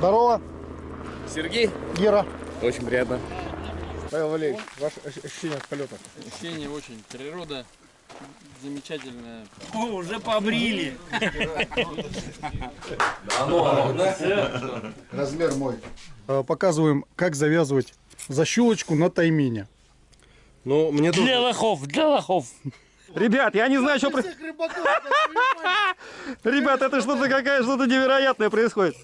Здорово. Сергей? Гера. Очень приятно. Павел Валерьевич, ваше ощущение от полета? Ощущение очень. Природа замечательная. О, уже побрили. Размер мой. Э, Показываем, как завязывать защелочку на таймене. Ну, мне тут... Для лохов, для лохов. Ребят, я не знаю, что... про- Ребят, это что-то какая что-то невероятное происходит.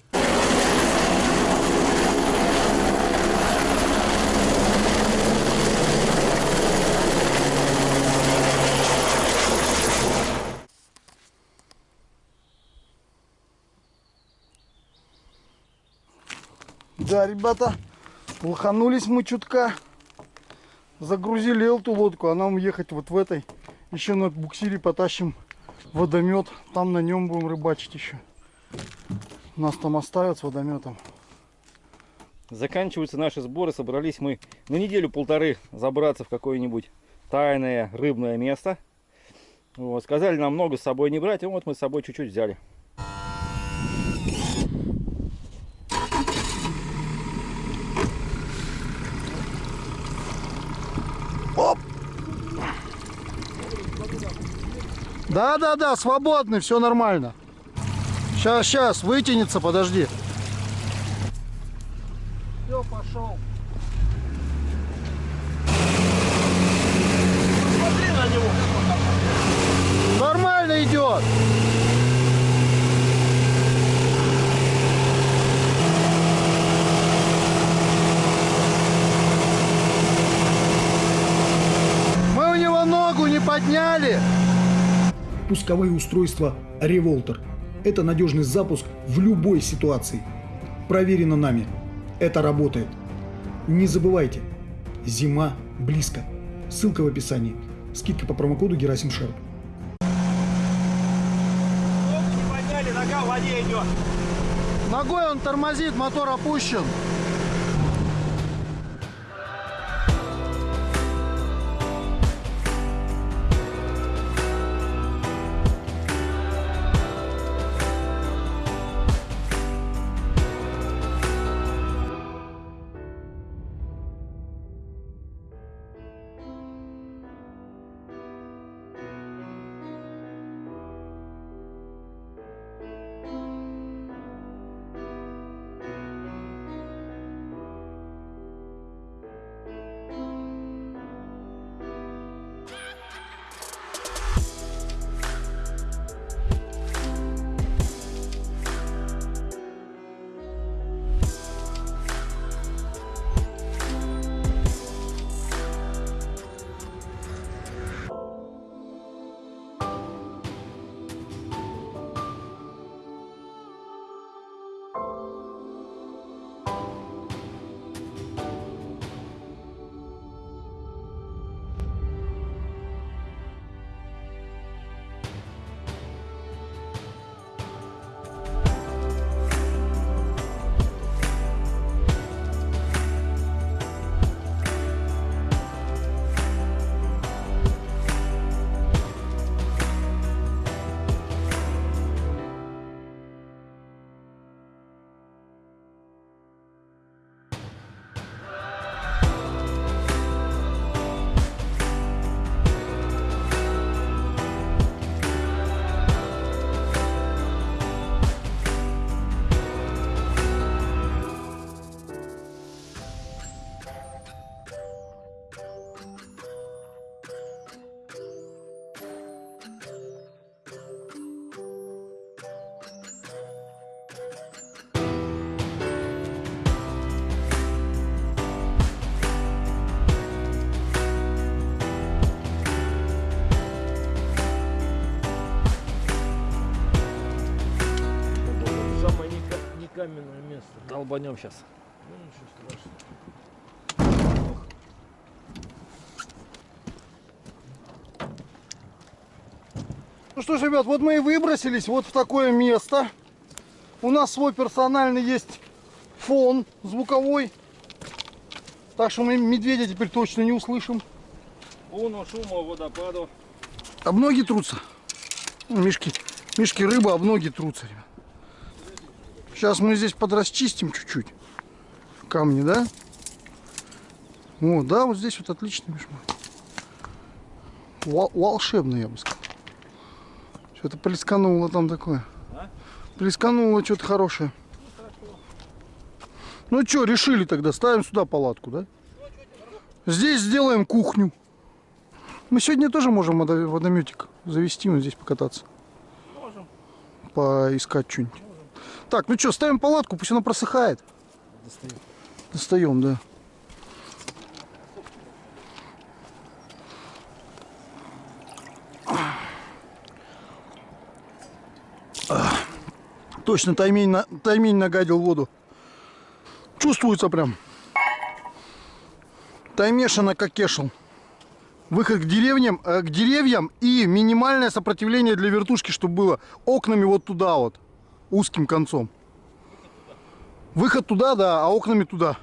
Да, ребята, лоханулись мы чутка. Загрузили эту лодку, а нам ехать вот в этой. Еще на буксире потащим водомет. Там на нем будем рыбачить еще. Нас там оставят с водометом. Заканчиваются наши сборы. Собрались мы на неделю-полторы забраться в какое-нибудь тайное рыбное место. Вот. Сказали нам много с собой не брать, и вот мы с собой чуть-чуть взяли. Да, да, да, свободный, все нормально. Сейчас, сейчас, вытянется, подожди. Все, пошел. Нормально идет. Мы у него ногу не подняли. Пусковые устройства Revolter. Это надежный запуск в любой ситуации. Проверено нами. Это работает. Не забывайте, зима близко. Ссылка в описании. Скидка по промокоду Герасим Шерп. Не подняли, нога в воде идет. Ногой он тормозит, мотор опущен. Долбанем сейчас. Ну, ничего страшного. Ну что ж, ребят, вот мы и выбросились вот в такое место. У нас свой персональный есть фон звуковой. Так что мы медведя теперь точно не услышим. Уну, шуму, водопаду. Об ноги трутся. Мишки, мишки рыба об ноги трутся, ребят. Сейчас мы здесь подрасчистим чуть-чуть. Камни, да? Вот, да, вот здесь вот отлично, Миш мой. Вол- волшебно, я бы сказал. Что-то плескануло там такое. Плескануло что-то хорошее. Ну что, решили тогда, ставим сюда палатку, да? Здесь сделаем кухню. Мы сегодня тоже можем водо- водометик завести, вот здесь покататься. Можем. Поискать что-нибудь. Так, ну что, ставим палатку, пусть она просыхает. Достаем. Достаем, да. Точно таймень, на, таймень нагадил воду. Чувствуется прям. Таймешина как кешел. Выход к деревням, э, к деревьям и минимальное сопротивление для вертушки, чтобы было окнами вот туда вот, узким концом. Выход туда, да, а окнами туда.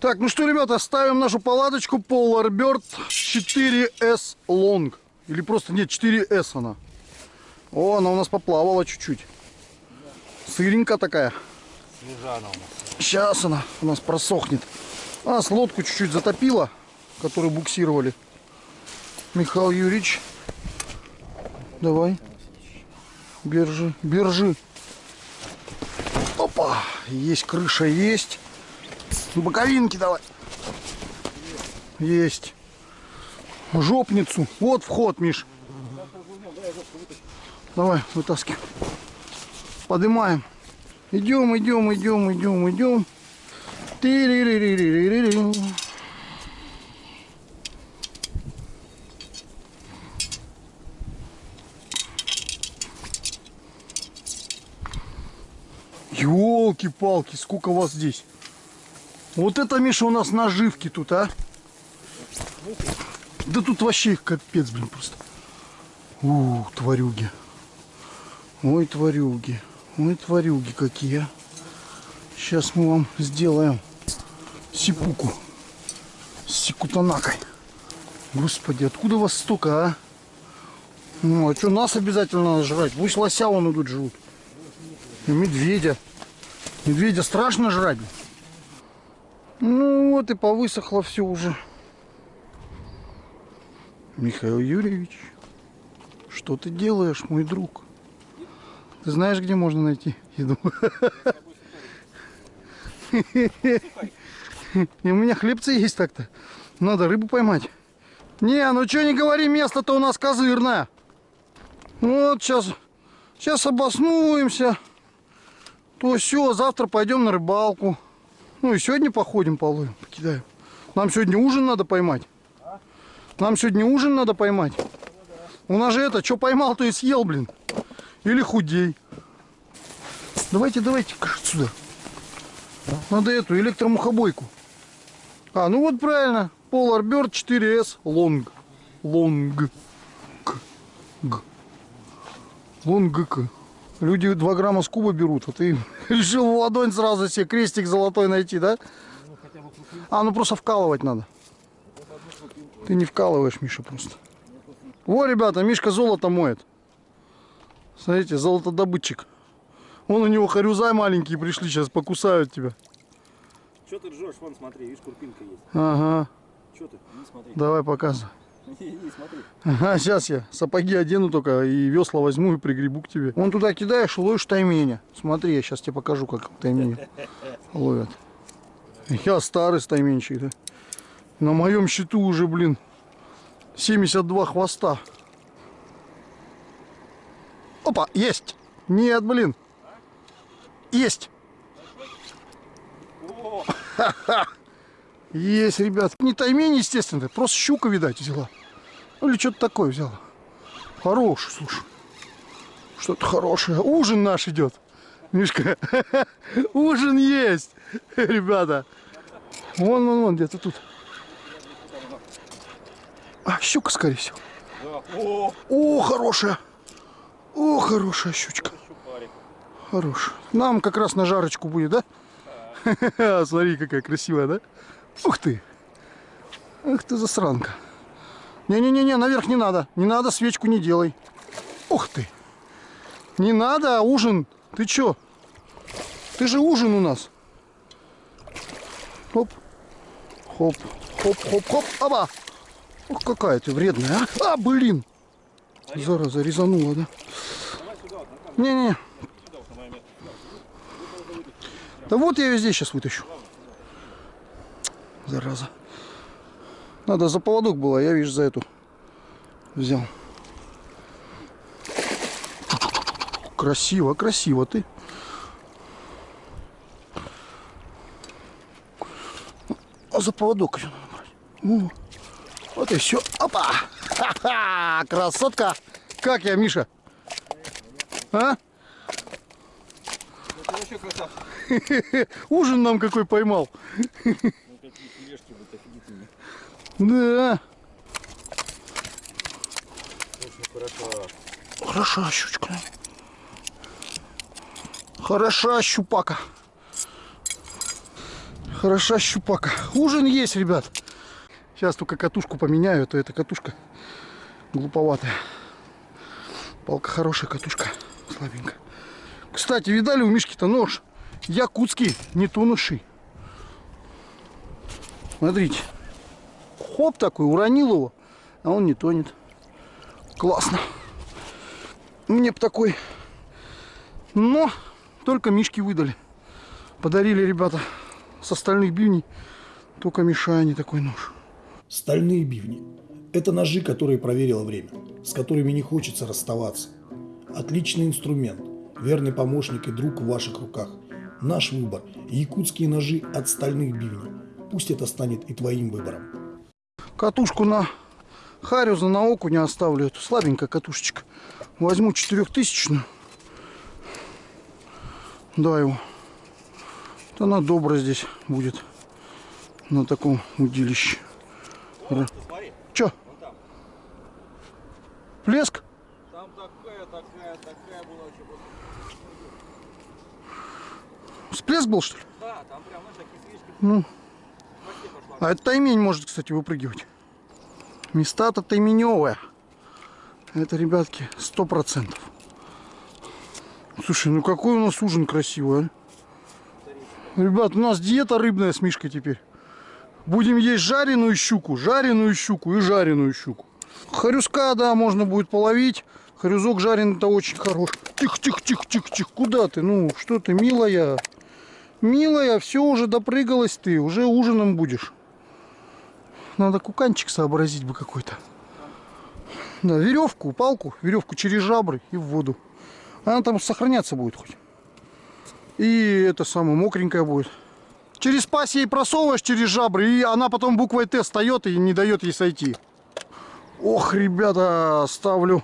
Так, ну что, ребята, ставим нашу палаточку Polar Bird 4S Long. Или просто, нет, 4S она. О, она у нас поплавала чуть-чуть. Сыренькая такая. Сейчас она у нас просохнет. У нас лодку чуть-чуть затопило, которую буксировали. Михаил Юрьевич, давай. Бержи, бержи. Опа, есть крыша, есть. Боковинки давай. Есть. Жопницу. Вот вход, Миш. Давай, вытаскивай. Поднимаем. Идем, идем, идем, идем, идем. Ти-ри-ри-ри-ри-ри-ри. Ёлки-палки, сколько вас здесь. Вот это, Миша, у нас наживки тут, а? Да тут вообще их капец, блин, просто. Ух, тварюги. Ой, тварюги. Ой, тварюги какие. Сейчас мы вам сделаем сипуку с сикутанакой. Господи, откуда вас столько, а? Ну, а что, нас обязательно надо жрать? Пусть лося вон идут живут. И медведя. Медведя страшно жрать. Ну вот и повысохло все уже. Михаил Юрьевич, что ты делаешь, мой друг? Ты знаешь, где можно найти еду? И у меня хлебцы есть так-то. Надо рыбу поймать. Не, ну что не говори, место-то у нас козырное. Вот сейчас, сейчас обоснуемся. То все, завтра пойдем на рыбалку. Ну и сегодня походим половим, покидаем. Нам сегодня ужин надо поймать. Нам сегодня ужин надо поймать. У нас же это, что поймал, то и съел, блин. Или худей. Давайте, давайте отсюда. Надо эту электромухобойку. А, ну вот правильно. Polar Bird 4S Long. Long. К. Long. Люди 2 грамма с куба берут, а ты решил в ладонь сразу себе крестик золотой найти, да? А, ну просто вкалывать надо. Ты не вкалываешь, Миша, просто. Во, ребята, Мишка золото моет. Смотрите, золотодобытчик. Вон у него харюзай маленькие пришли, сейчас покусают тебя. Что ты ржешь? Вон, смотри, видишь, курпинка есть. Ага, Что ты? Не смотри. давай показывай. Не смотри. Ага, сейчас я сапоги одену только и весла возьму и пригребу к тебе. Вон туда кидаешь ловишь тайменя. Смотри, я сейчас тебе покажу, как тайменя ловят. Я старый тайменчик, да? На моем счету уже, блин, 72 хвоста. Опа, есть! Нет, блин. Есть! Есть, ребят. Не таймень, естественно, просто щука, видать, взяла. Ну или что-то такое взяла. Хороший, слушай. Что-то хорошее. Ужин наш идет. Мишка, ужин есть, ребята. Вон, вон, вон, где-то тут. А, щука, скорее всего. О, хорошая. О, хорошая щучка. Хорошая. Нам как раз на жарочку будет, да? Смотри, какая красивая, да? Ух ты. Ах ты засранка. Не-не-не, наверх не надо. Не надо, свечку не делай. Ух ты. Не надо, а ужин. Ты чё? Ты же ужин у нас. Хоп. Хоп. Хоп, хоп, хоп. Оба. Ох, какая ты вредная, а? А, блин. Зараза, резанула, да? Не-не. Да вот я везде сейчас вытащу. Зараза. Надо за поводок было, я, видишь, за эту взял. Красиво, красиво ты. А за поводок еще надо брать. О, вот и все. Опа! Ха-ха! Красотка! Как я, Миша? А? Ужин нам какой поймал. Да. Хороша щучка. Хороша щупака. Хороша щупака. Ужин есть, ребят. Сейчас только катушку поменяю, а то эта катушка глуповатая. Палка хорошая, катушка слабенькая. Кстати, видали у Мишки-то нож? Якутский, не тонущий. Смотрите. Хоп такой, уронил его, а он не тонет. Классно. Мне бы такой. Но только Мишки выдали. Подарили ребята с остальных бивней. Только Мишане такой нож. Стальные бивни – это ножи, которые проверило время, с которыми не хочется расставаться. Отличный инструмент, верный помощник и друг в ваших руках. Наш выбор – якутские ножи от стальных бивней. Пусть это станет и твоим выбором. Катушку на Харюза на оку не оставлю. Эту слабенькая катушечка. Возьму четырехтысячную. Да его. Вот она добрая здесь будет. На таком удилище. Ра- Чё? Плеск? Там такая, такая, такая была. Всплеск был, что ли? Да, там прям, знаешь, такие слишком. Ну. А это таймень может, кстати, выпрыгивать. Места-то тайменевые. Это, ребятки, сто процентов. Слушай, ну какой у нас ужин красивый, а? Ребят, у нас диета рыбная с Мишкой теперь. Будем есть жареную щуку, жареную щуку и жареную щуку. Харюска, да, можно будет половить. Харюзок жареный-то очень хорош. Тихо, тихо, тихо, тихо, тихо. Куда ты? Ну, что ты, милая? Милая, все уже допрыгалась ты. Уже ужином будешь. Надо куканчик сообразить бы какой-то. Да, веревку, палку, веревку через жабры и в воду. Она там сохраняться будет хоть. И это самое, мокренькая будет. Через пась ей просовываешь через жабры, и она потом буквой Т встает и не дает ей сойти. Ох, ребята, ставлю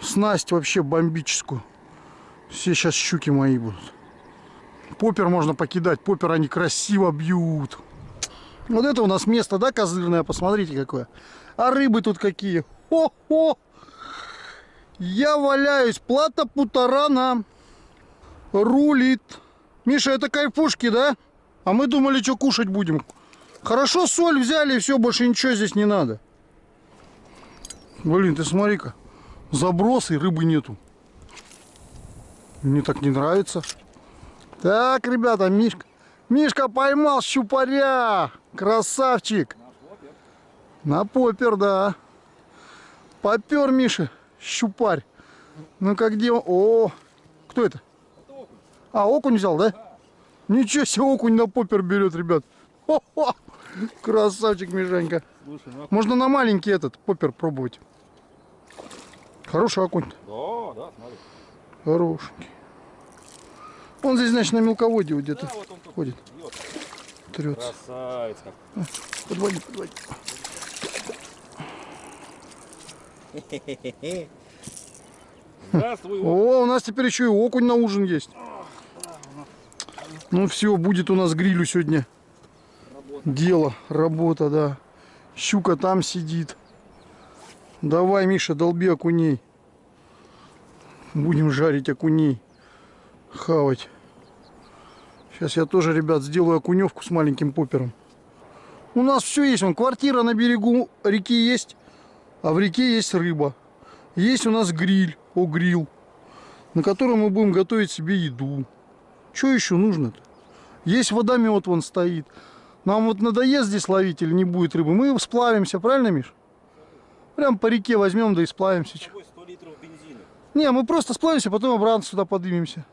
снасть вообще бомбическую. Все сейчас щуки мои будут. Попер можно покидать, попер они красиво бьют. Вот это у нас место, да, козырное, посмотрите какое. А рыбы тут какие. Хо-хо! Я валяюсь, плата путарана. Рулит. Миша, это кайфушки, да? А мы думали, что кушать будем. Хорошо соль взяли, все, больше ничего здесь не надо. Блин, ты смотри-ка. Заброс и рыбы нету. Мне так не нравится. Так, ребята, Мишка. Мишка поймал щупаря. Красавчик. На попер, да. Попер, Миша, щупарь. Ну-ка, где он? О, кто это? А, окунь взял, да? Ничего себе, окунь на попер берет, ребят. Хо-хо. Красавчик, Мишанька. Слушай, ну Можно на маленький этот попер пробовать. Хороший окунь. да, да, смотри. Хорошенький. Он здесь, значит, на мелководье где-то Да, вот ходит. бьет. Трется. Красавец как. Подводи, подводи. О, у нас теперь еще и окунь на ужин есть. Ну все, будет у нас грилю сегодня. Дело, работа, да. Щука там сидит. Давай, Миша, долби окуней. Будем жарить окуней. Хавать. Сейчас я тоже, ребят, сделаю окуневку с маленьким попером. У нас все есть. Вон, квартира на берегу реки есть, а в реке есть рыба. Есть у нас гриль, о гриль, на котором мы будем готовить себе еду. Что еще нужно-то? Есть водомет вон стоит. Нам вот надоест здесь ловить или не будет рыбы, мы сплавимся, правильно, Миш? Прям по реке возьмем, да и сплавимся. чё. 100 литров бензина. Не, мы просто сплавимся, потом обратно сюда поднимемся.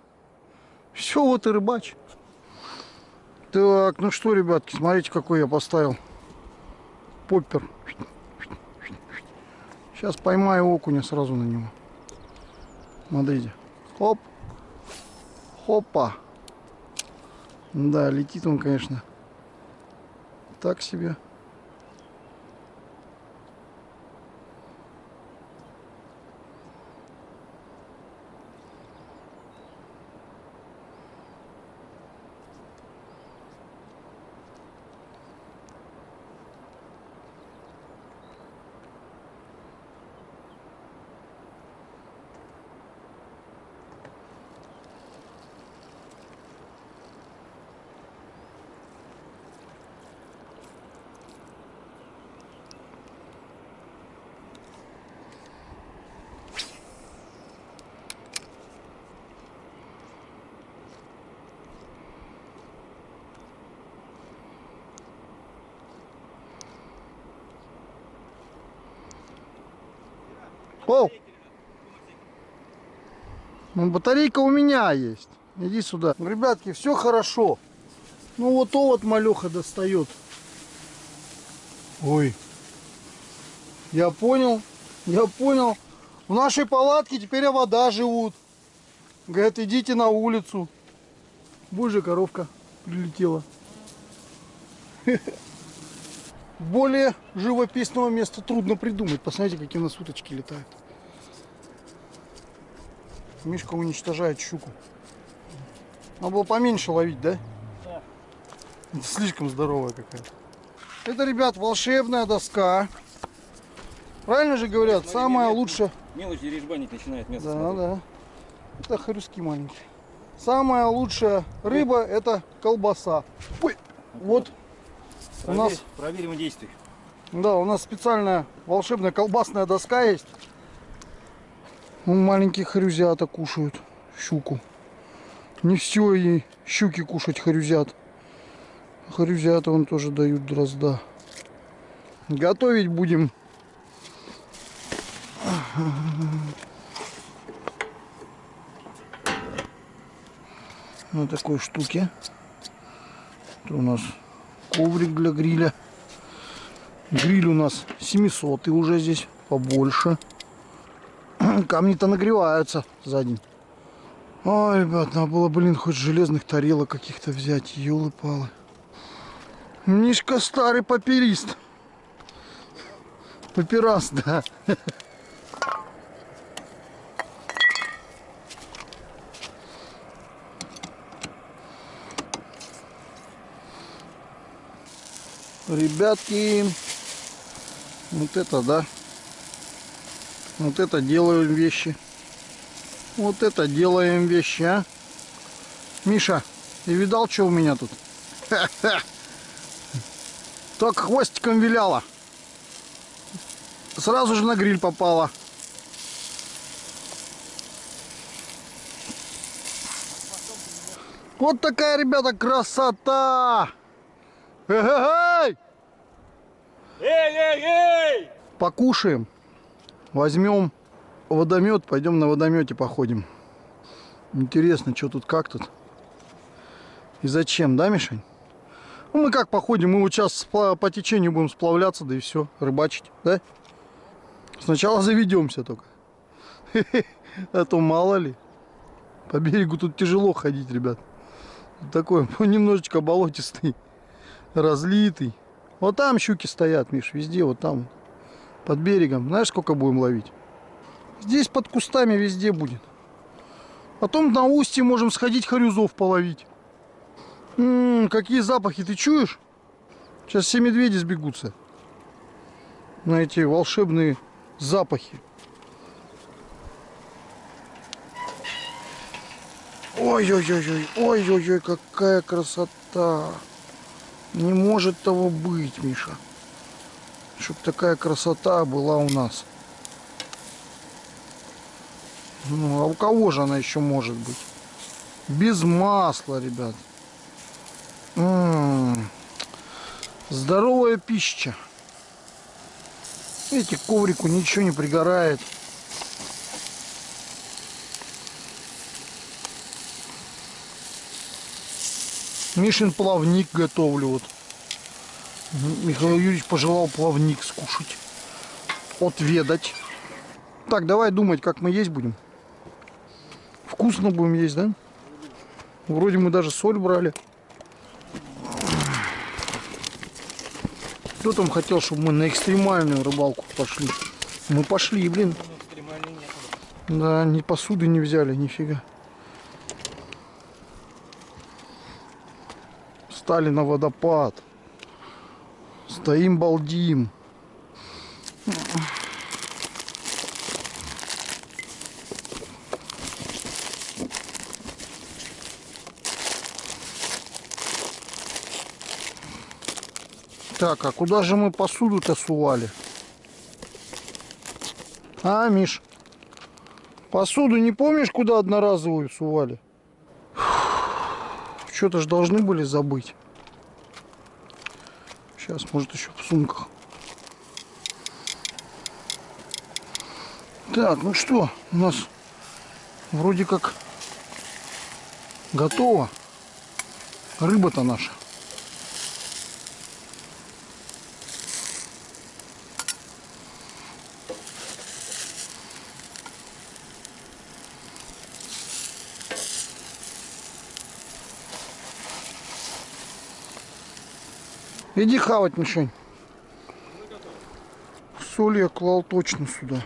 Все, вот и рыбач. Так, ну что, ребятки, смотрите, какой я поставил. Поппер. Сейчас поймаю окуня сразу на него. Смотрите. Хоп. Хопа. Да, летит он, конечно. Так себе. О! Ну, батарейка у меня есть. Иди сюда. Ребятки, все хорошо. Ну вот то вот малеха достает. Ой. Я понял. Я понял. В нашей палатке теперь вода живут. Говорят, идите на улицу. Боже, коровка прилетела. Более живописного места трудно придумать. Посмотрите, какие у нас уточки летают. Мишка уничтожает щуку. Надо было поменьше ловить, да? Это слишком здоровая какая-то. Это, ребят, волшебная доска. Правильно же говорят, самая лучшая. Мелочи режбанить начинает мясо Да, смотреть. да. Это хрюски маленькие. Самая лучшая рыба это колбаса. Ой, вот у Проверь- нас Проверим действие. Да, у нас специальная волшебная колбасная доска есть. Вон маленькие хрюзята кушают щуку. Не все и щуки кушать хрюзят. Хрюзята он тоже дают дрозда. Готовить будем. На такой штуке. Это у нас коврик для гриля. Гриль у нас 700 и уже здесь побольше. Камни-то нагреваются за день. Ой, ребят, надо было, блин, хоть железных тарелок каких-то взять. Ёлы-палы. Мишка старый паперист. Папирас, да. Ребятки, вот это да. Вот это делаем вещи. Вот это делаем вещи, а. Миша, ты видал, что у меня тут? Так хвостиком виляла. Сразу же на гриль попала. Вот такая, ребята, красота! Эй, эй, эй! покушаем, возьмем водомет, пойдем на водомете походим. Интересно, что тут, как тут и зачем, да, Мишень? Ну, мы как походим, мы вот сейчас по течению будем сплавляться, да и все, рыбачить, да? Сначала заведемся только. А то мало ли. По берегу тут тяжело ходить, ребят. Такой немножечко болотистый, разлитый. Вот там щуки стоят, Миш, везде, вот там, под берегом. Знаешь, сколько будем ловить? Здесь под кустами везде будет. Потом на устье можем сходить хорюзов половить. М, какие запахи, ты чуешь? Сейчас все медведи сбегутся. На эти волшебные запахи. Ой-ой-ой-ой, ой-ой-ой, какая красота. Не может того быть, Миша. Чтоб такая красота была у нас. Ну, а у кого же она еще может быть? Без масла, ребят. М-м-м. Здоровая пища. Видите, коврику ничего не пригорает. Мишин плавник готовлю вот. Михаил Юрьевич пожелал плавник скушать. Отведать. Так, давай думать, как мы есть будем. Вкусно будем есть, да? Вроде мы даже соль брали. Кто там хотел, чтобы мы на экстремальную рыбалку пошли? Мы пошли, блин. Да, ни посуды не взяли, нифига. Стали на водопад. Стоим, балдим. Так, а куда же мы посуду-то сували? А, Миш? Посуду не помнишь, куда одноразовую сували? Что-то же должны были забыть. Сейчас, может, еще в сумках. Так, ну что, у нас вроде как готово. Рыба-то наша. Иди хавать, Мишень. Соль я клал точно сюда.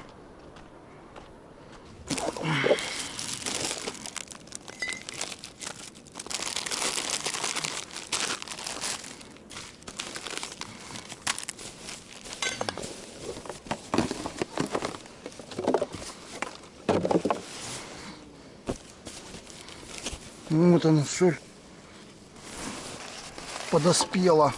Ну, Вот она соль подоспела.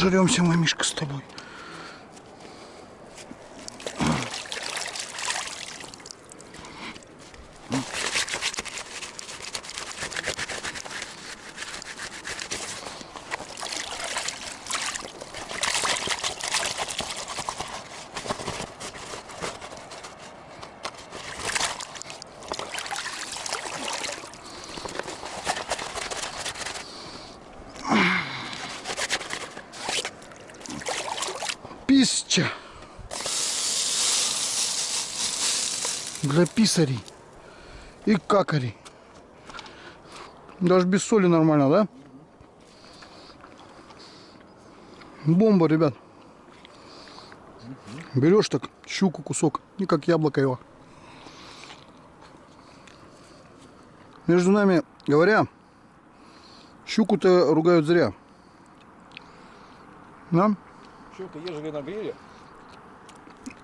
Обожремся мы, Мишка, с тобой. Пища. Для писарей и какарей. Даже без соли нормально, да? Бомба, ребят. Берешь так щуку кусок, и как яблоко его. Между нами говоря, щуку-то ругают зря. Да? Щука, ежели на гриле.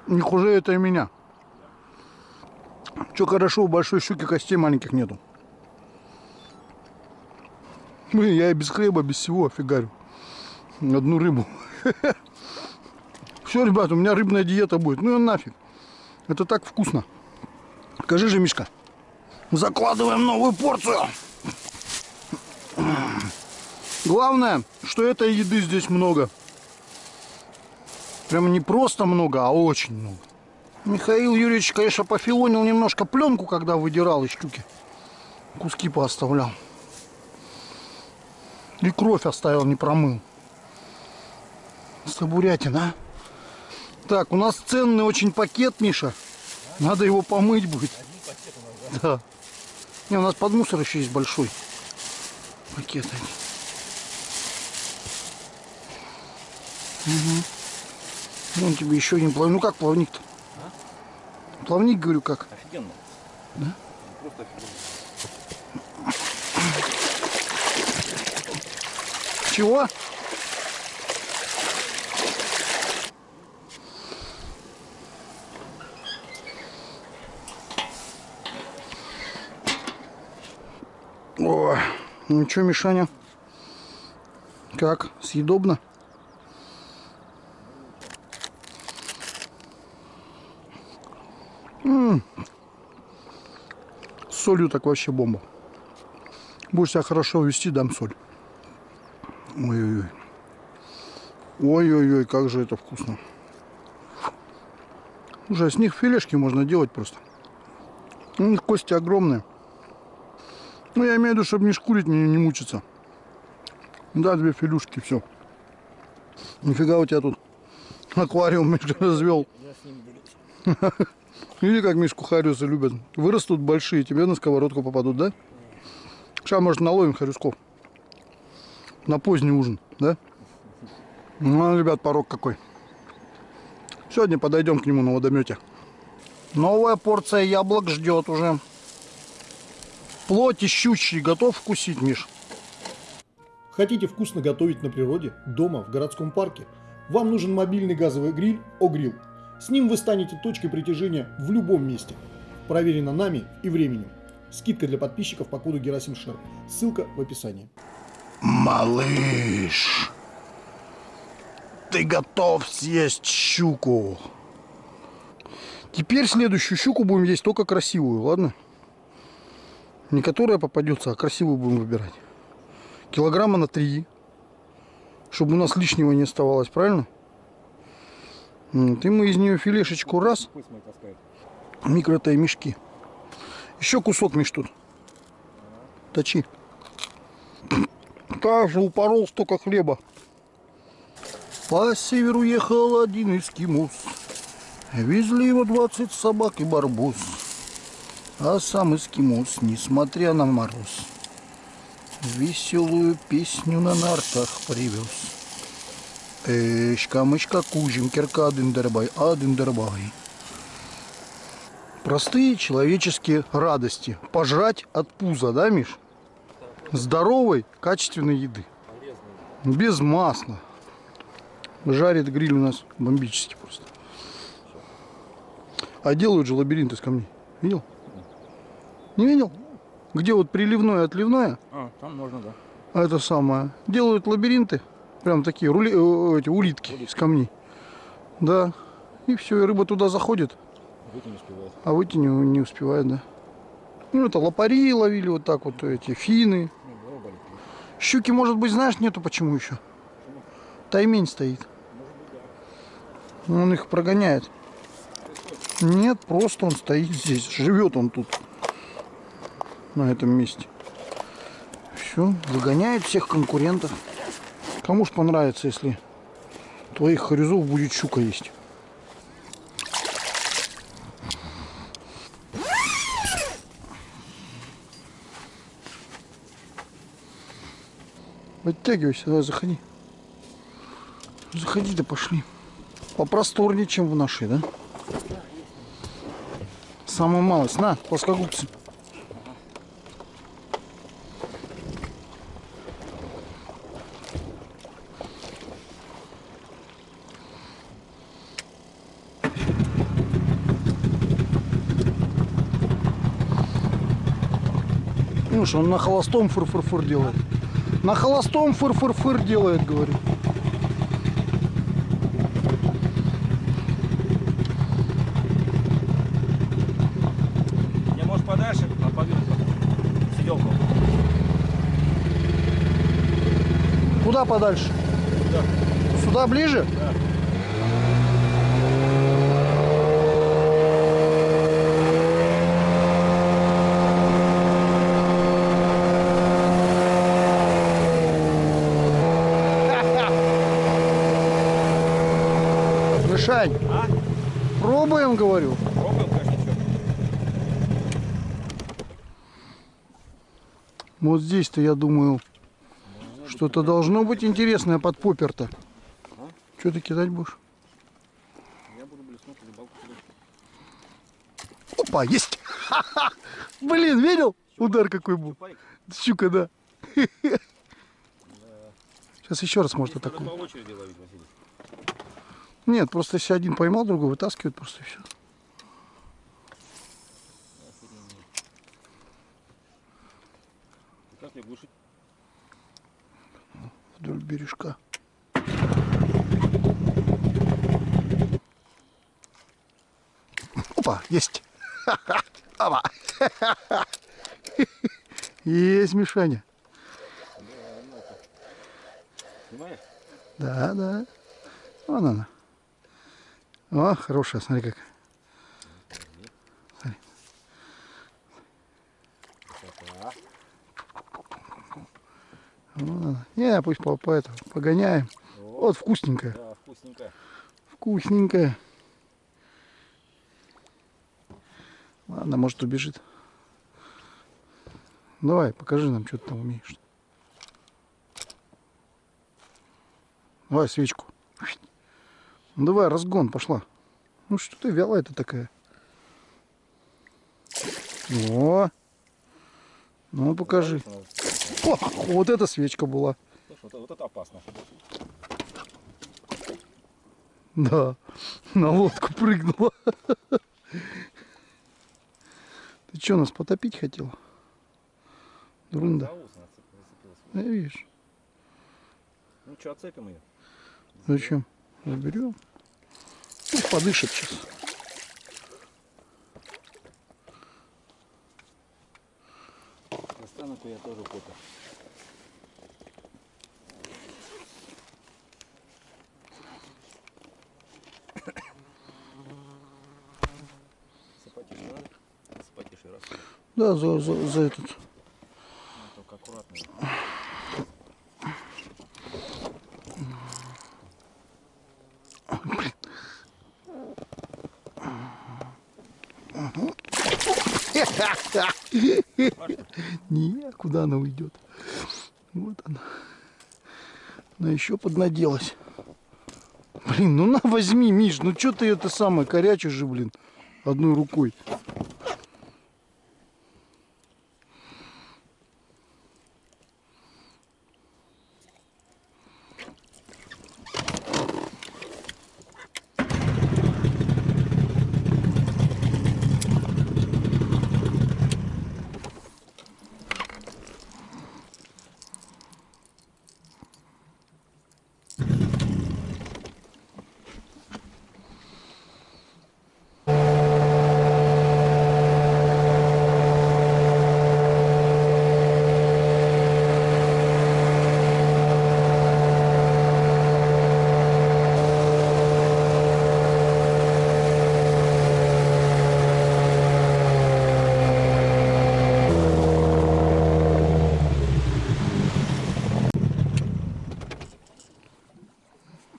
Не хуже это и меня. Че хорошо, у большой щуки костей маленьких нету. Блин, я и без хлеба, без всего офигарю. Одну рыбу. Все, ребят, у меня рыбная диета будет. Ну и нафиг. Это так вкусно. Скажи же, Мишка. Закладываем новую порцию. Главное, что этой еды здесь много. Прям не просто много, а очень много. Михаил Юрьевич, конечно, пофилонил немножко пленку, когда выдирал из щуки. Куски пооставлял. И кровь оставил, не промыл. Сабурятина. а? Так, у нас ценный очень пакет, Миша. Надо его помыть будет. Да. Не, у нас под мусор еще есть большой пакет. Угу. Вон тебе еще один плавник. Ну как плавник-то? Плавник, говорю, как? Офигенно. Да? Просто офигенно. Чего? О, ну что, Мишаня? Как? Съедобно? Солью так вообще бомба. Будешь себя хорошо вести, дам соль. Ой-ой-ой. Ой-ой-ой, как же это вкусно. Уже с них филешки можно делать просто. У них кости огромные. Ну, я имею в виду, чтобы не шкурить, не, не мучиться. Да, две филюшки, все. Нифига у тебя тут аквариум развел. Види, как Мишку Хариуса любят. Вырастут большие, тебе на сковородку попадут, да? Сейчас, может, наловим харюсков. На поздний ужин, да? Ну, ребят, порог какой. Сегодня подойдем к нему на водомете. Новая порция яблок ждет уже. Плоти щучьи. Готов вкусить, Миш? Хотите вкусно готовить на природе, дома, в городском парке? Вам нужен мобильный газовый гриль «Огрилл». С ним вы станете точкой притяжения в любом месте. Проверено нами и временем. Скидка для подписчиков по коду Герасим Шер. Ссылка в описании. Малыш, ты готов съесть щуку? Теперь следующую щуку будем есть только красивую, ладно? Не которая попадется, а красивую будем выбирать. Килограмма на три. Чтобы у нас лишнего не оставалось, правильно? Вот, И мы из нее филешечку раз. Пусть мои таскают. Микро мешки. Еще кусок, Миш, тут. Точи. Также упорол столько хлеба. По северу ехал один эскимос. Везли его 20 собак и барбос. А сам эскимос, несмотря на мороз, Веселую песню на нартах привез. Эшка, мышка, кужим, кирка, дындербай, а дындербай. Простые человеческие радости. Пожрать от пуза, да, Миш? Здоровой, качественной еды. Без масла. Жарит гриль у нас бомбически просто. А делают же лабиринт из камней. Видел? Не видел? Где вот приливное, отливное, А, там можно, да. а это самое. Делают лабиринты. Прям такие рули, э, эти улитки из камней. Да. И все, и рыба туда заходит. Выйти не успевает. А выйти не, не успевает, да. Ну, это лопари ловили вот так вот, эти фины. Ну. Щуки, может быть, знаешь, нету почему еще? Таймень стоит. Он их прогоняет. Нет, просто он стоит здесь. Живет он тут. На этом месте. Все, выгоняет всех конкурентов. Кому ж понравится, если твоих хорюзов будет щука есть. Подтягивайся, давай заходи. Заходи, да пошли. Попросторнее, чем в нашей, да? Самая малость. На, плоскогубцы. Что, он на холостом фыр-фыр-фыр делает. На холостом фыр-фыр-фыр делает, говорю. Я, может, подальше, а повел сиделку. Куда подальше? Сюда ближе? Мишань, А? Пробуем, говорю. Вот здесь-то, я думаю, что-то должно быть интересное под поппер-то. Что ты кидать будешь? Я буду блеснуть рыбалку. Опа, есть! Блин, видел? Удар какой был. Пайк. Щука, да. Сейчас еще раз может атакует. по очереди ловить, Василий. Нет, просто если один поймал, другой вытаскивает просто и все. Как мне глушить? Вдоль бережка. Опа, есть. Опа. Есть, Мишаня. Да, да. Вон она. О, хорошая, смотри как. Смотри. Она. Не, пусть по, по это, погоняем. Вот вкусненькая. Да, вкусненько. Вкусненькая. Ладно, может убежит. Давай, покажи нам, что ты там умеешь. Давай свечку. Ну, давай, разгон, пошла. Ну что ты вялая-то такая? О! Ну, покажи. О, вот эта свечка была. Слушай, вот, вот это опасно. Да, на лодку прыгнула. Ты что, нас потопить? Дурында. Ус она зацепилась. Я видишь. Ну что, отцепим ее? Зачем? Заберем. Пусть подышит сейчас. Достану-ка я тоже фото. Да, за, за, за этот. Ну, только аккуратно. Не, куда она уйдет? Вот она. Она еще поднаделась. Блин, ну на возьми, Миш, ну что ты это самое корячишь же, блин, одной рукой.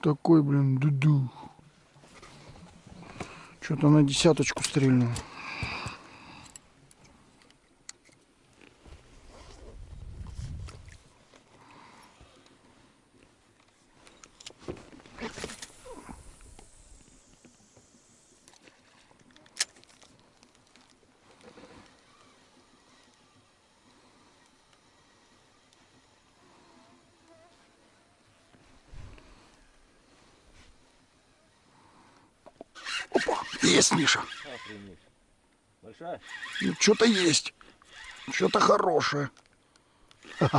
Такой, блин, дуду. Что-то на десяточку стрельнул. Есть, Миша. Большая? Ну, что-то есть. Что-то хорошее.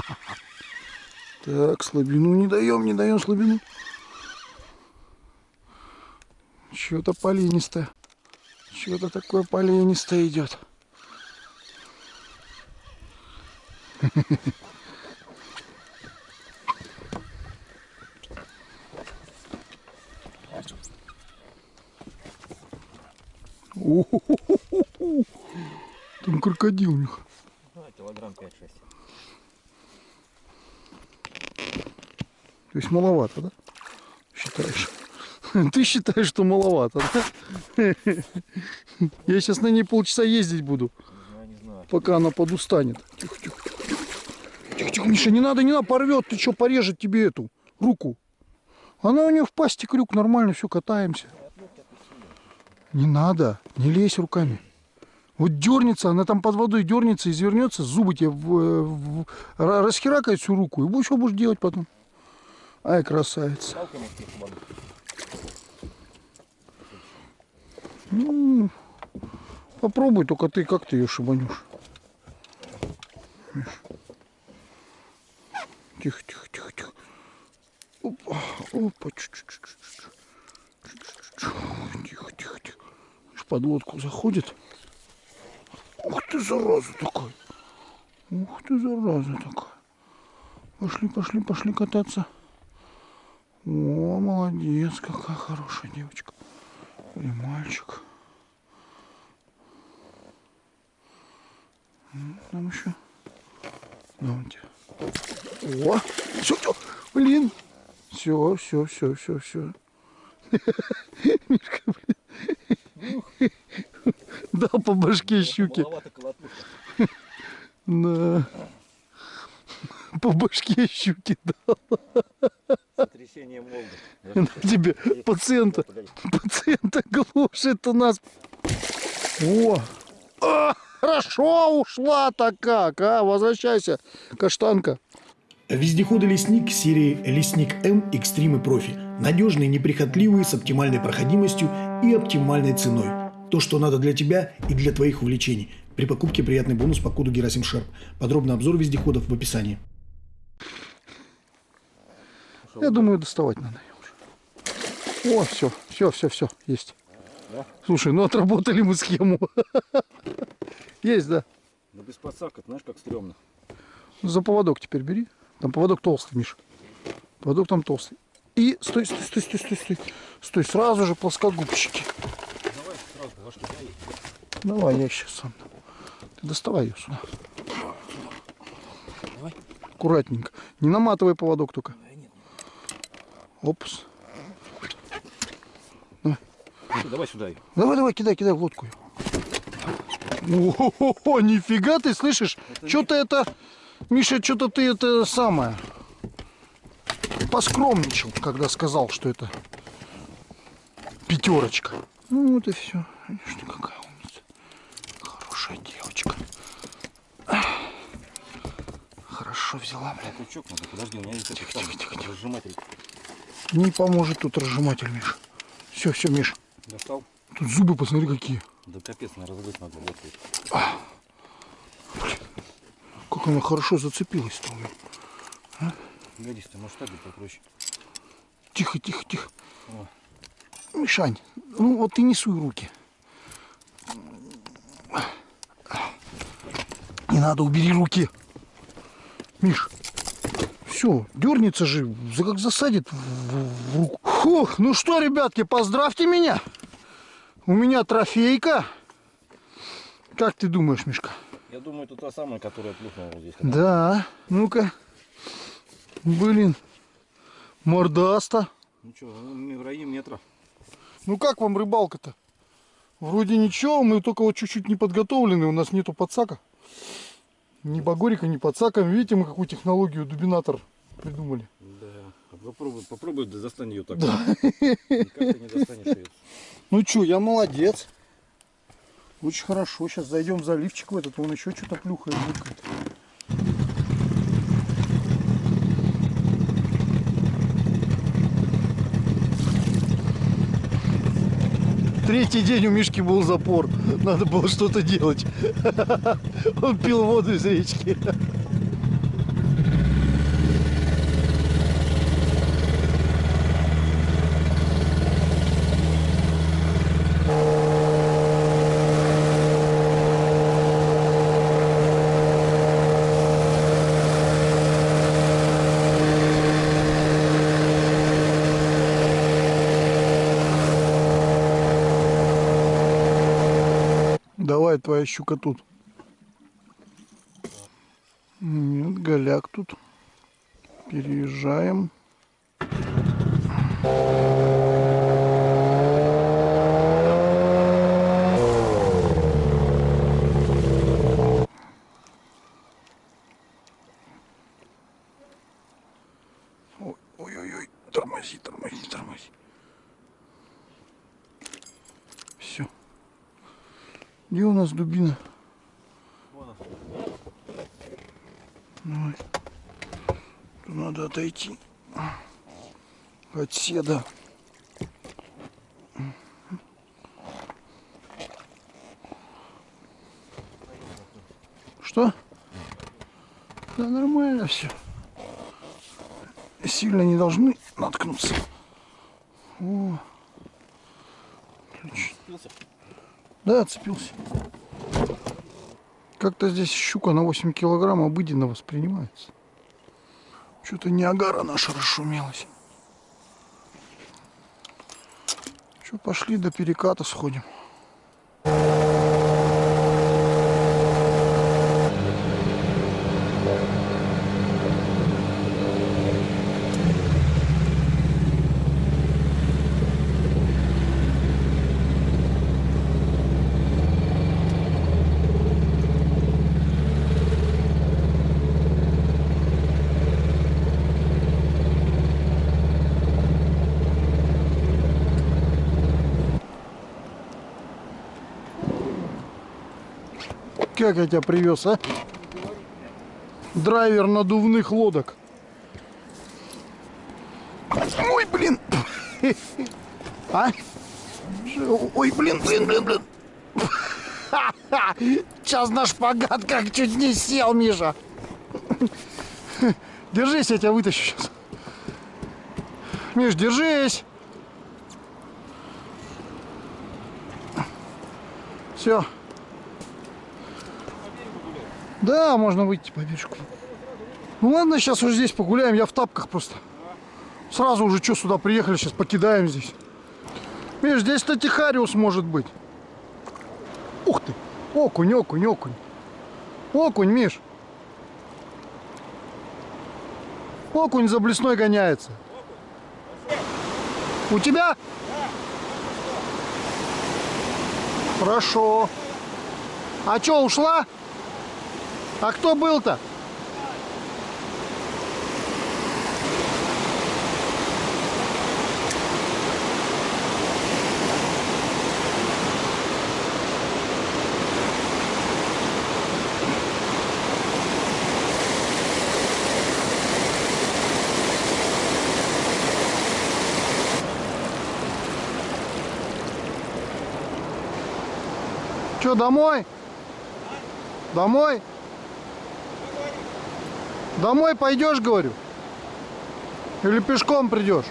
Так, слабину не даем, не даем слабину. Что-то поленистое. Что-то такое поленистое идет. О-хо-хо-хо-хо. Там крокодил у них. А, килограмм 5-6. То есть маловато, да? Считаешь? Ты считаешь, что маловато, да? Я сейчас на ней полчаса ездить буду, пока она подустанет. Тихо. Тихо, тихо, Миша, не надо, не надо, порвет. Ты что, порежет тебе эту руку? Она у нее в пасти крюк, нормально, все, катаемся. Не надо, не лезь руками. Вот дернется, она там под водой дернется, извернется, зубы тебе в, в- ра- расхеракает всю руку. И что будешь делать потом? Ай, красавица. Ну, попробуй, только ты как ты ее шибанешь. Тихо, тихо, тихо, тихо. Опа, опа, чуть-чуть. Тихо, тихо, тихо. Под лодку заходит. ты, зараза такой. Ух ты, зараза такой. Пошли, пошли, пошли кататься. О, молодец, какая хорошая девочка. Или мальчик. М, Там еще. Да, вон тебе. О, все, все, блин. Все, все, все, все, все. Мишка, блин. Дал по башке щуки. Да. По башке щуки дал. Сотрясение мозга. Тебе пациента. Пациента глушит у нас. О! А, хорошо ушла-то как, а? Возвращайся, каштанка. Вездеходы «Лесник» серии «Лесник М Экстрим и Профи». Надежные, неприхотливые, с оптимальной проходимостью и оптимальной ценой. То, что надо для тебя и для твоих увлечений. При покупке приятный бонус по коду Герасим Шерп. Подробный обзор вездеходов в описании. Я думаю, доставать надо уже. О, все, все, все, все, есть. Слушай, ну отработали мы схему. Есть, да. Ну без подсака, знаешь, как стрёмно. За поводок теперь бери. Там поводок толстый, Миша. Поводок там толстый. И стой, стой, стой, стой, стой, стой. Стой, сразу же плоскогубчики. Давай сразу башки дай. Давай, я сейчас сам. Ты доставай ее сюда. Давай. Аккуратненько. Не наматывай поводок только. Опс. Всё, Давай сюда её. Давай, давай, кидай, кидай в лодку. её. О, нифига ты слышишь? Что-то это, Миша, что-то ты это самое поскромничал, когда сказал, что это пятерочка. Ну вот и все. Ты какая умница. Хорошая девочка. Хорошо взяла, блин. Крючок надо, подожди, у меня есть этот самый разжиматель. Не поможет тут разжиматель, Миш. Все, все, Миш. Достал? Тут зубы, посмотри, какие. Да капец, на разгрыз надо. Вот тут. Как она хорошо зацепилась-то у меня. Годись, ты может так будет попроще. Тихо, тихо, тихо. Мишань, ну вот ты не суй руки. Не надо, убери руки. Миш, все, дернется же, как засадит в- в руку. Фух, ну что, ребятки, поздравьте меня. У меня трофейка. Как ты думаешь, Мишка? Я думаю, это та самая, которая плюхнула вот здесь. Да, ну-ка. Блин, мордаста. Ну что, в районе метра. Ну как вам рыбалка-то? Вроде ничего, мы только вот чуть-чуть не подготовлены, у нас нету подсака. Ни багорика, ни подсака. Видите, мы какую технологию дубинатор придумали. Да. Попробуй, попробуй да достань ее так. Да. Никак ты не достанешь ее. Ну что, я молодец. Очень хорошо. Сейчас зайдем в заливчик в этот, он еще что-то плюхает. Третий день у Мишки был запор. Надо было что-то делать. Он пил воду из речки. Давай, твоя щука тут. Нет, голяк тут. Переезжаем. Ой, Ой-ой-ой, тормози, тормози, тормози. Все. Где у нас дубина? Давай. Надо отойти от седа. Что? Да нормально все. Сильно не должны наткнуться. О. Да, отцепился. Как-то здесь щука на 8 килограмм обыденно воспринимается. Что-то не агара наша расшумелась. Что, пошли до переката сходим. Как я тебя привез, а? Драйвер надувных лодок. Ой, блин. А? Ой, блин, блин, блин, блин. Сейчас на шпагат как чуть не сел, Миша. Держись, я тебя вытащу сейчас. Миш, держись. Все. Да, можно выйти по бережку. Ну ладно, сейчас уже здесь погуляем. Я в тапках просто. Сразу уже что сюда приехали, сейчас покидаем здесь. Миш, здесь Татихариус может быть. Ух ты! Окунь, окунь, окунь. Окунь, Миш. Окунь за блесной гоняется. У тебя? Хорошо. А что, ушла? А кто был-то? Что, домой? Домой? Домой пойдешь, говорю? Или пешком придешь?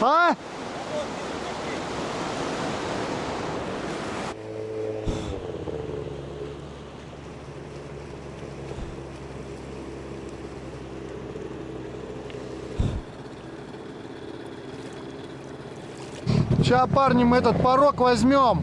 А? Сейчас, парни, мы этот порог возьмем.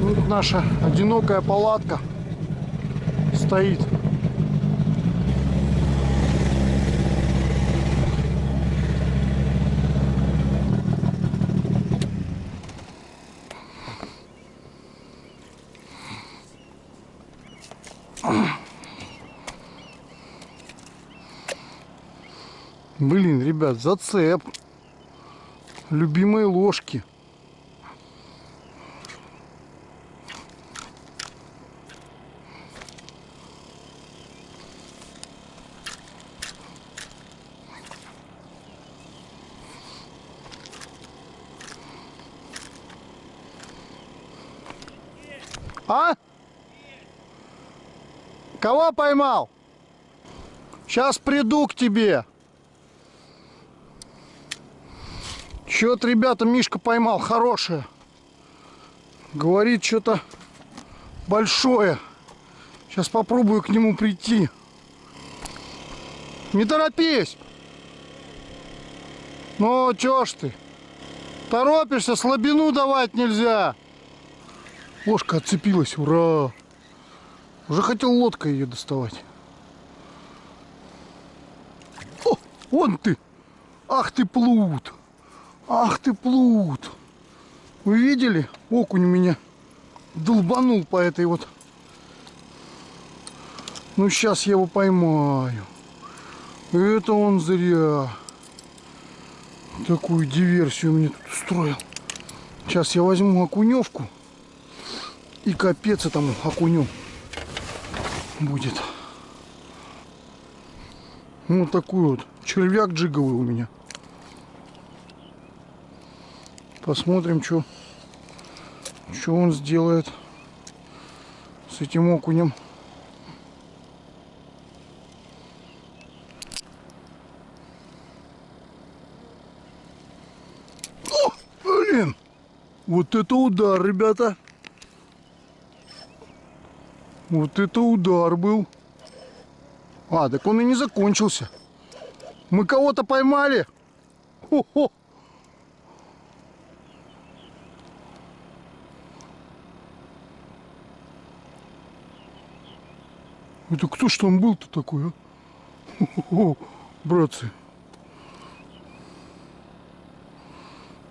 Вот наша одинокая палатка стоит. Блин, ребят, зацеп. Любимые ложки. А? Поймал? Сейчас приду к тебе. Чё-то, ребята, Мишка поймал хорошее. Говорит, что-то большое. Сейчас попробую к нему прийти. Не торопись. Ну, чё ж ты? Торопишься, слабину давать нельзя. Ложка отцепилась, ура! Уже хотел лодкой ее доставать. О, вон ты! Ах ты плут! Ах ты плут! Вы видели? Окунь меня долбанул по этой вот. Ну, сейчас я его поймаю. Это он зря. Такую диверсию мне тут устроил. Сейчас я возьму окуневку. И капец этому окуню будет. Вот такой вот червяк джиговый у меня. Посмотрим, что что он сделает с этим окунем. О, блин! Вот это удар, ребята! Вот это удар был. А, так он и не закончился. Мы кого-то поймали. Хо-хо. Это кто ж там был-то такой, а? Хо-хо-хо, братцы.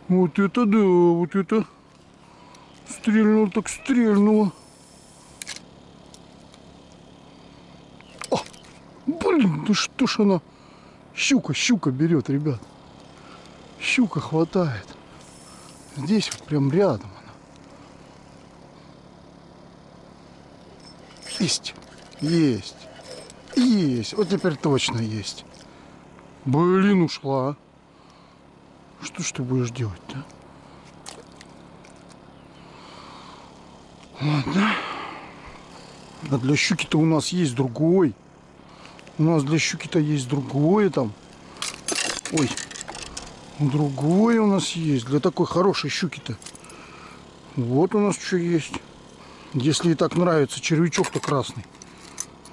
Вот это да, вот это. Стрельнуло так стрельнуло. О, да что ж она? Щука, щука берет, ребят. Щука хватает. Здесь вот прям рядом она. Есть. Есть. Есть. Вот теперь точно есть. Блин, ушла. Что ж ты будешь делать-то? Ладно. А для щуки-то у нас есть другой. У нас для щуки-то есть другое там. Ой. Другое у нас есть. Для такой хорошей щуки-то. Вот у нас что есть. Если и так нравится червячок-то красный.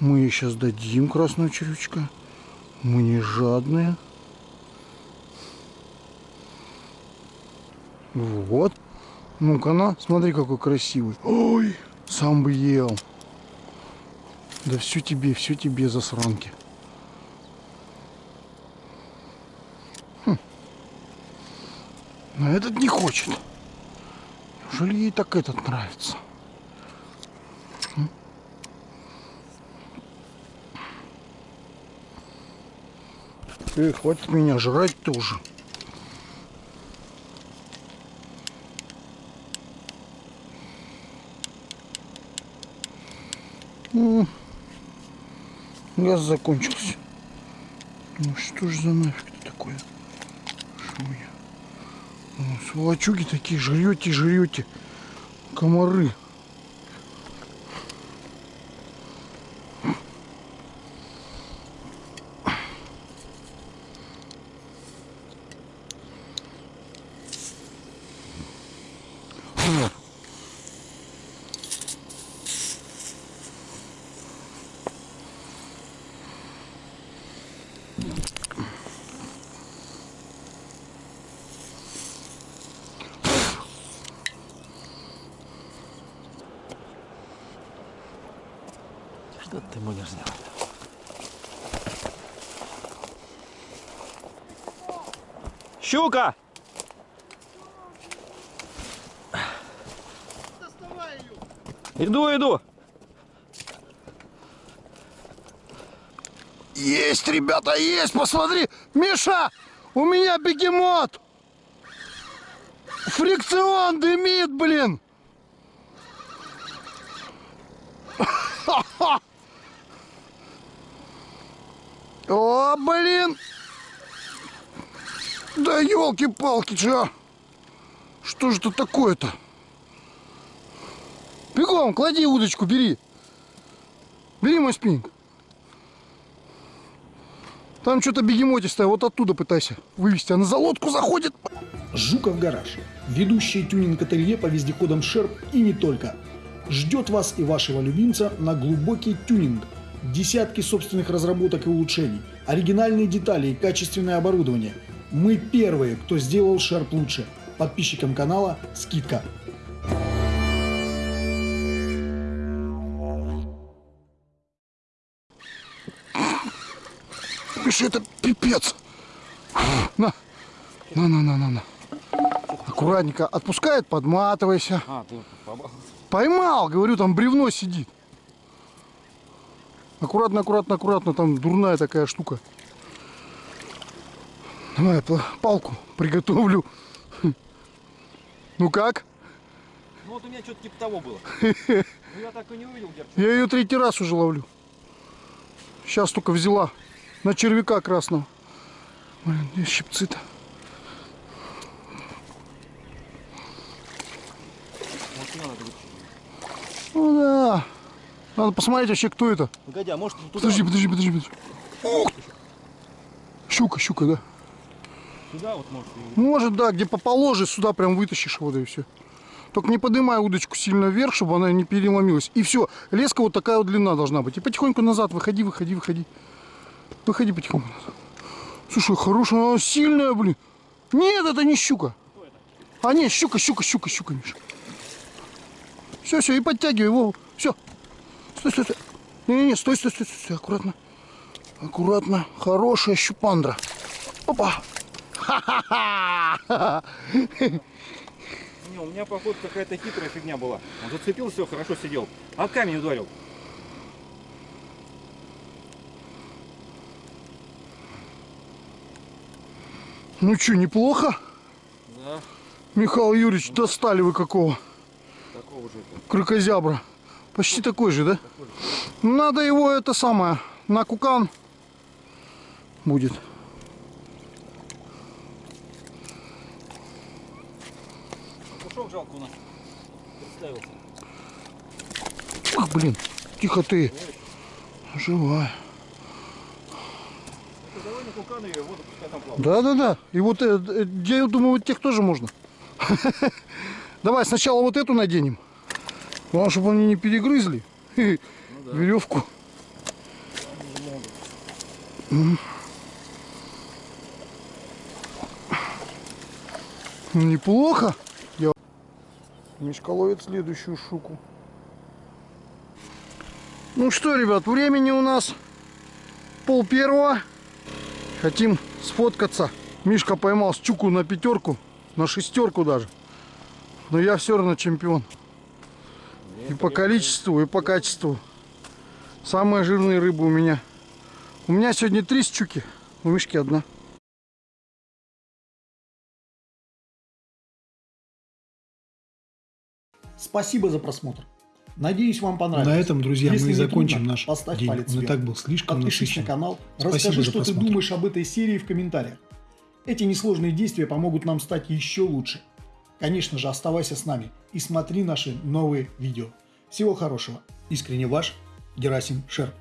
Мы ей сейчас дадим красного червячка. Мы не жадные. Вот. Ну-ка на, смотри, какой красивый. Ой, сам бы ел. Да все тебе, все тебе, засранки. Хм. Но этот не хочет. Неужели ей так этот нравится? Хм. Эй, хватит меня жрать тоже. М, Газ закончился. Ну что ж за нафиг такое? Что у меня? О, сволочуги такие, жрете, жрете. Комары. Что ты будешь делать? Щука! Иду, иду. Есть, ребята, есть, посмотри. Миша, у меня бегемот. Фрикцион дымит, блин. О, блин. Да елки-палки, чё? Что же это такое-то? Бегом, клади удочку, бери. Бери мой спиннинг. Там что-то бегемотистое, вот оттуда пытайся вывести. Она за лодку заходит. Жуков гараж. Ведущий тюнинг-ателье по вездеходам Шерп и не только. Ждет вас и вашего любимца на глубокий тюнинг. Десятки собственных разработок и улучшений, оригинальные детали и качественное оборудование. Мы первые, кто сделал Шерп лучше. Подписчикам канала скидка. Миша, это пипец. На, на, на, на, на, на. Аккуратненько отпускает, подматывайся. А, ты. Поймал, говорю, там бревно сидит. Аккуратно, аккуратно, аккуратно, там дурная такая штука. Давай, пла- палку приготовлю. Ну как? Ну вот у меня что-то типа того было. Ну я так и не увидел, Герч. Я ее третий раз уже ловлю. Сейчас только взяла. на червяка красного. Блин, где щипцы-то? Ну да. Надо посмотреть вообще, кто это. Погоди, а может туда, Подожди, подожди, подожди, подожди. Ух. Щука, щука, да. Сюда вот может Может, да, где поположишь, сюда прям вытащишь его, и все. Только не поднимай удочку сильно вверх, чтобы она не переломилась. И все. Леска вот такая вот длина должна быть. И потихоньку назад выходи, выходи, выходи. Выходи потихоньку назад. Слушай, хорошая, она сильная, блин. Нет, это не щука. А нет, щука, щука, щука, щука, Миша. Все, все, и подтягивай его. Все. Стой, стой, стой. Не-не-не, стой, стой, стой, стой, аккуратно. Аккуратно. Хорошая щупандра. Опа. Не, у меня, походу, какая-то хитрая фигня была. Он зацепил, все, хорошо сидел. А камень ударил. Ну что, неплохо? Да. Михаил Юрьевич, достали вы какого? Такого же это. Крыкозябра. Почти такой же, да? Надо его это самое, на кукан будет. Жалко у нас. Представился. Ах, блин, тихо ты. Живая. Там плавает. Да-да-да. И вот, э, э, я думаю, вот тех тоже можно. Давай сначала вот эту наденем. Главное, чтобы они не перегрызли веревку. М. Ну, Неплохо. Мишка ловит следующую штуку. Ну что, ребят, времени у нас пол первого. Хотим сфоткаться. Мишка поймал щуку на пятерку, на шестерку даже. Но я все равно чемпион. И по количеству, и по качеству. Самые жирные рыбы у меня. У меня сегодня три щуки, у Мишки одна. Спасибо за просмотр. Надеюсь, вам понравилось. На этом, друзья, Если мы и закончим трудно, наш поставь день. палец Он и вверх. так был слишком Подпишись насыщен. на канал. Спасибо Расскажи, что ты просмотр. думаешь об этой серии в комментариях. Эти несложные действия помогут нам стать еще лучше. Конечно же, оставайся с нами и смотри наши новые видео. Всего хорошего. Искренне ваш Герасим Шерп.